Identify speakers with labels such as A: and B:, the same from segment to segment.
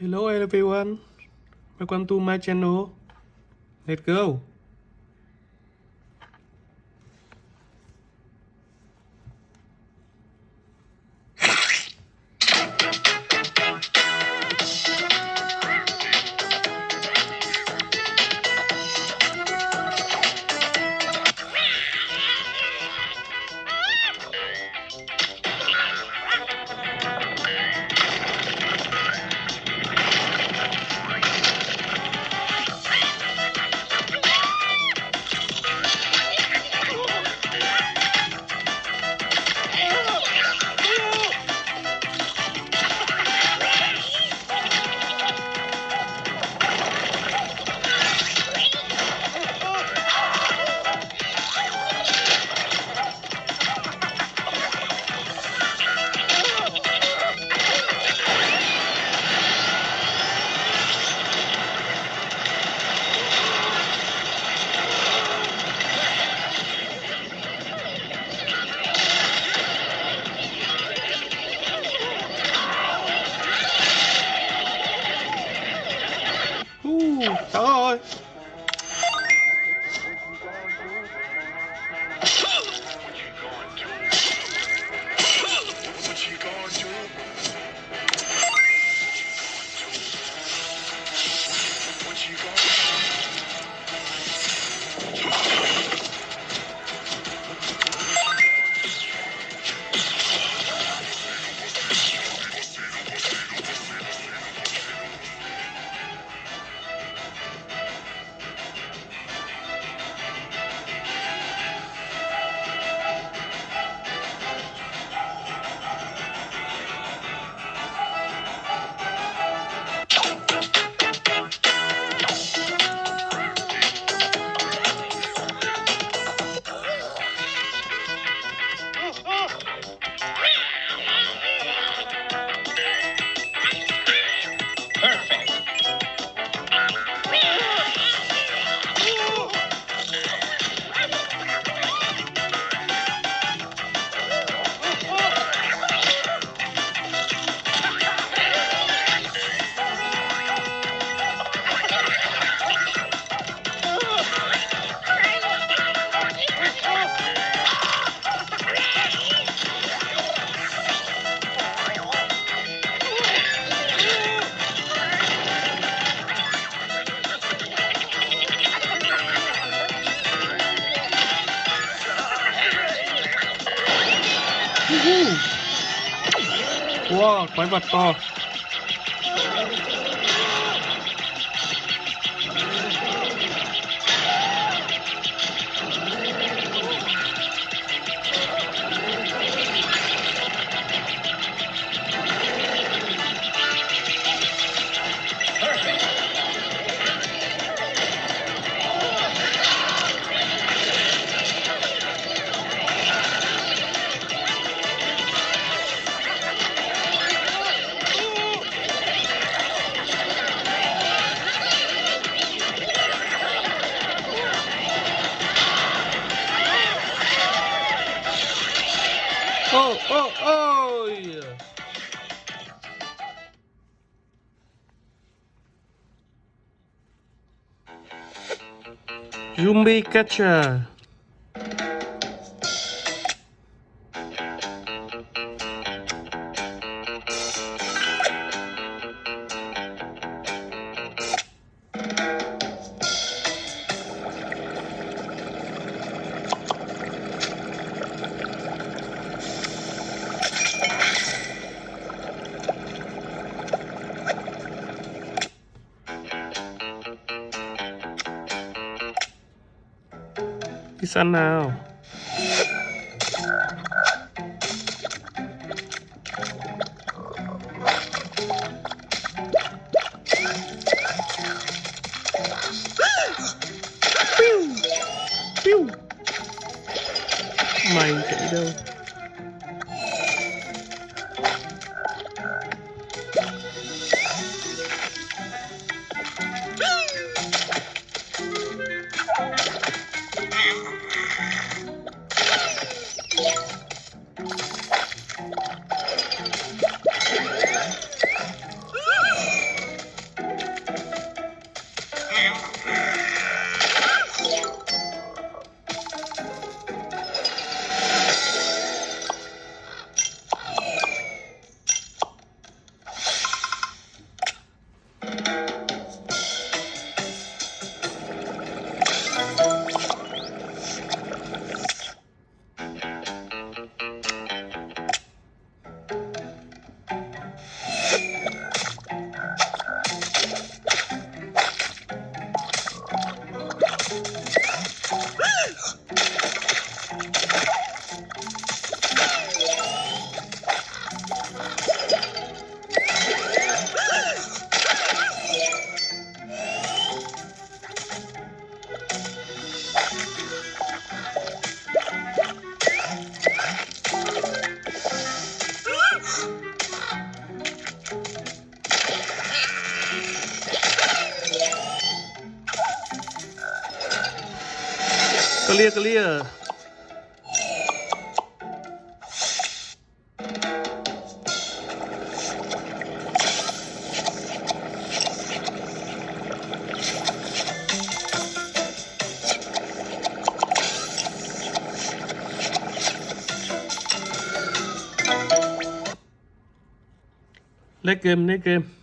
A: Hello everyone, welcome to my channel. Let's go.
B: You. gonna
A: põe pra. Oh, oh, oh yeah. Zombie catcher săn nào. Mày chạy đâu? clear clear. Lấy kem lấy kem.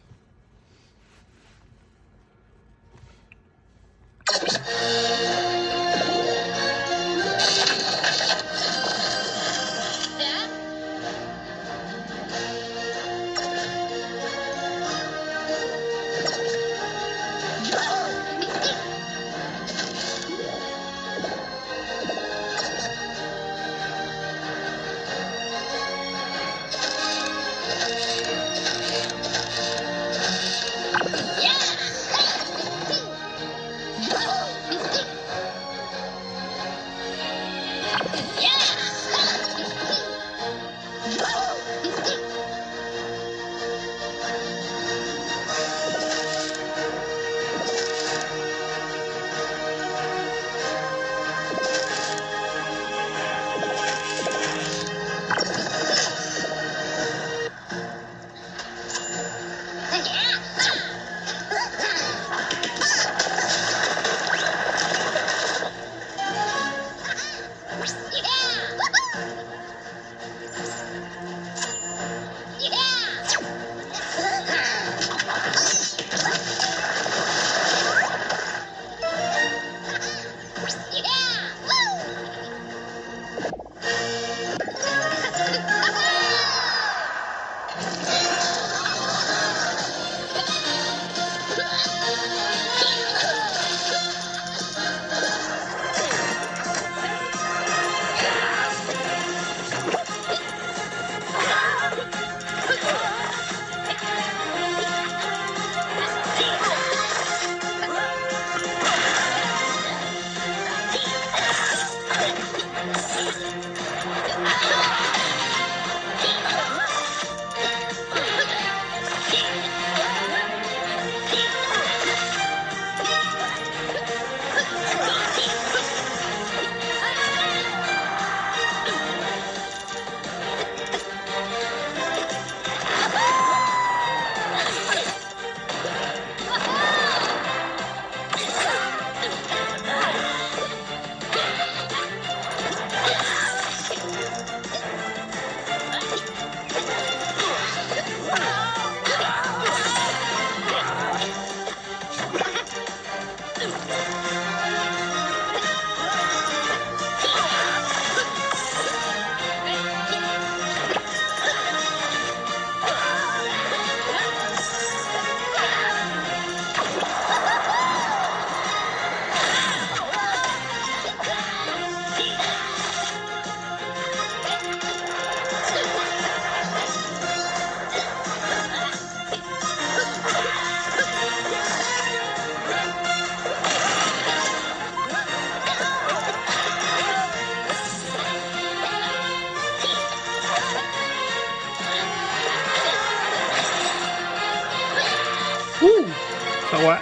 A: So what?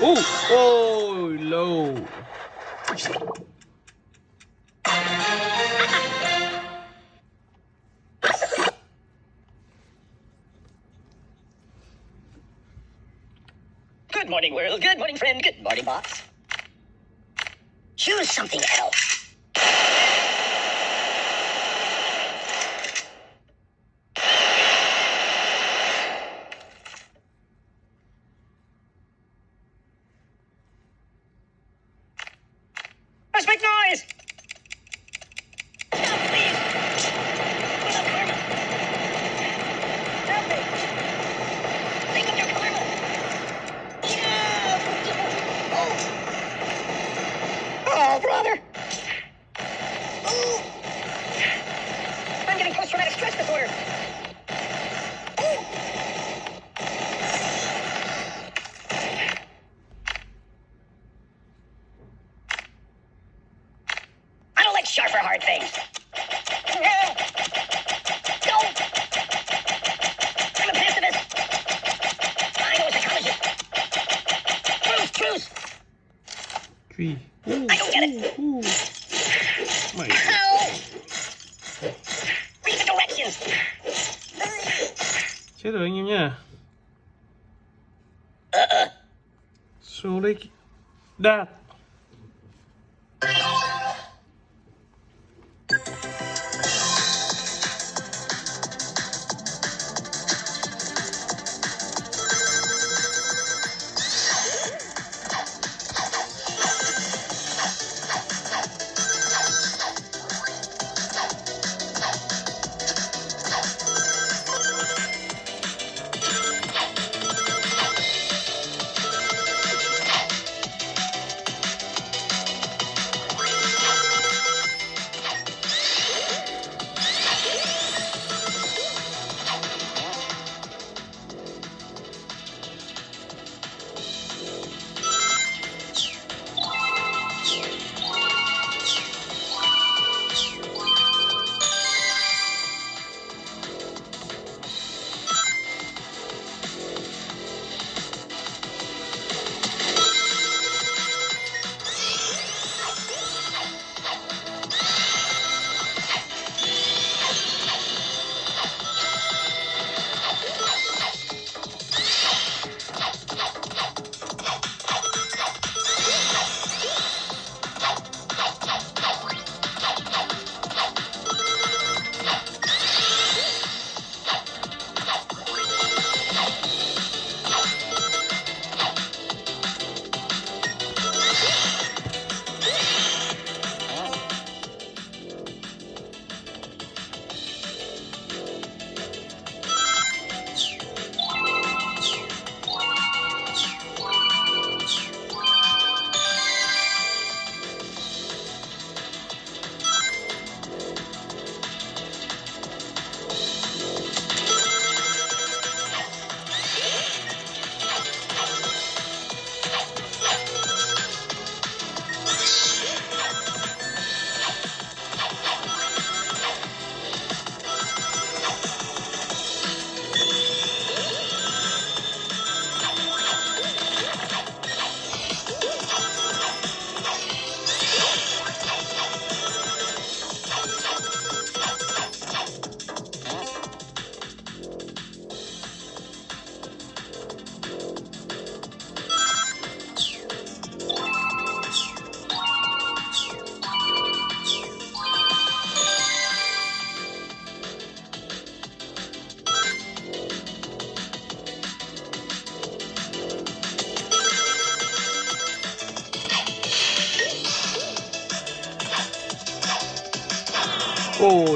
A: Ooh, oh, low.
C: Good morning, world. Good morning, friend. Good morning, box. Choose something else. Let's make noise! Stop, please! Where's the karma? Help me! Think of your karma! Oh, brother. I don't like sharp or hard things. I'm
A: a pacifist. I know Tree.
C: I don't get it. Ooh. ooh. My.
A: Chết rồi anh em nhá số đây đạt.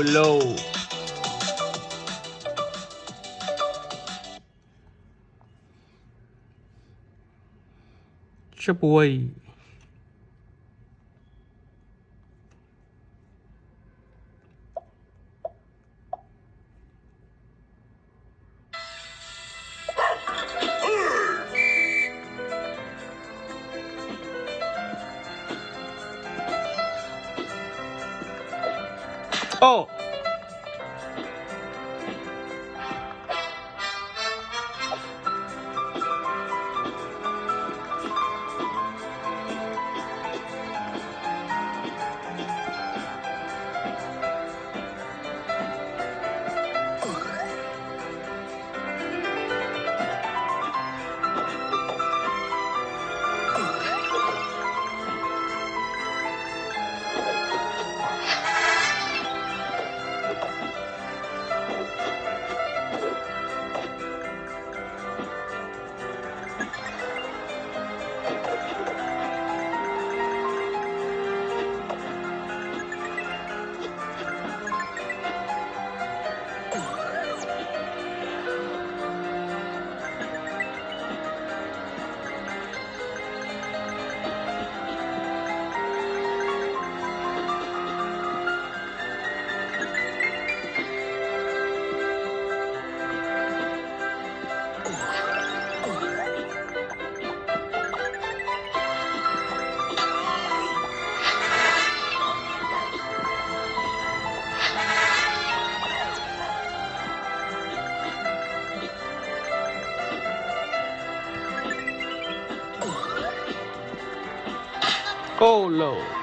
A: Low boy Oh! Lord.